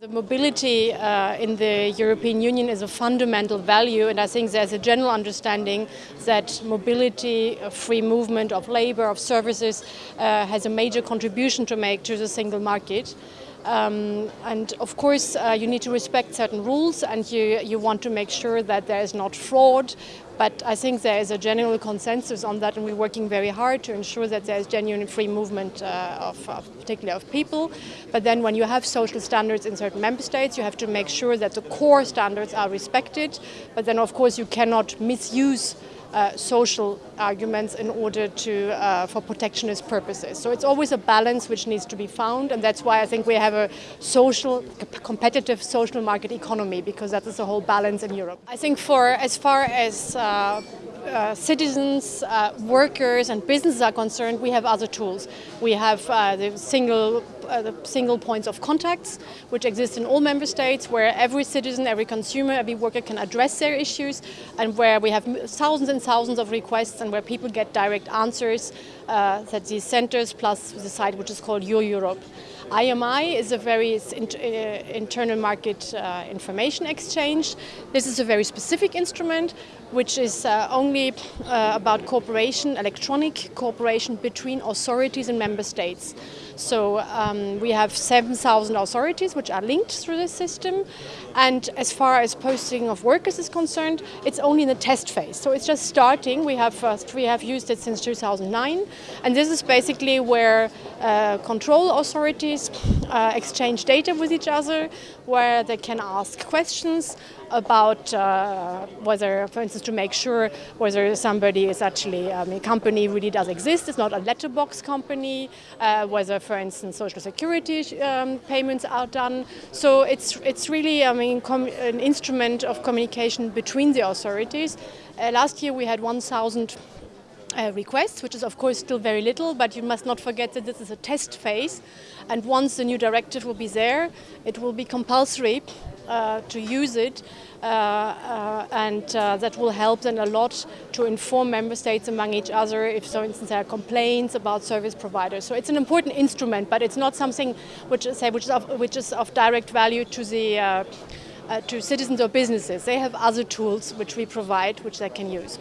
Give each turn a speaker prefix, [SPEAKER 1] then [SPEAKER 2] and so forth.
[SPEAKER 1] The mobility uh, in the European Union is a fundamental value and I think there's a general understanding that mobility, free movement of labor, of services uh, has a major contribution to make to the single market. Um, and of course uh, you need to respect certain rules and you, you want to make sure that there is not fraud but I think there is a general consensus on that and we're working very hard to ensure that there is genuine free movement uh, of, of, particularly of people. But then when you have social standards in certain member states you have to make sure that the core standards are respected but then of course you cannot misuse uh, social arguments in order to uh, for protectionist purposes. So it's always a balance which needs to be found and that's why I think we have a social, competitive social market economy because that is the whole balance in Europe. I think for as far as uh, uh, citizens, uh, workers and businesses are concerned, we have other tools. We have uh, the single uh, the single points of contacts, which exist in all member states, where every citizen, every consumer, every worker can address their issues, and where we have thousands and thousands of requests, and where people get direct answers. Uh, that these centers plus the site which is called Your Europe. IMI is a very uh, internal market information exchange. This is a very specific instrument which is uh, only uh, about cooperation, electronic cooperation between authorities and member states. So um, we have 7,000 authorities which are linked through this system and as far as posting of workers is concerned, it's only in the test phase. So it's just starting. We have, uh, we have used it since 2009 and this is basically where uh, control authorities uh, exchange data with each other, where they can ask questions about uh, whether, for instance, to make sure whether somebody is actually, mean, a company really does exist, it's not a letterbox company, uh, whether, for instance, social security um, payments are done. So it's, it's really, I mean, an instrument of communication between the authorities. Uh, last year we had 1,000 uh, requests, which is of course still very little, but you must not forget that this is a test phase. And once the new directive will be there, it will be compulsory uh, to use it uh, uh, and uh, that will help them a lot to inform member states among each other if for instance there are complaints about service providers. So it's an important instrument but it's not something which is, which is, of, which is of direct value to the to citizens or businesses. They have other tools which we provide which they can use.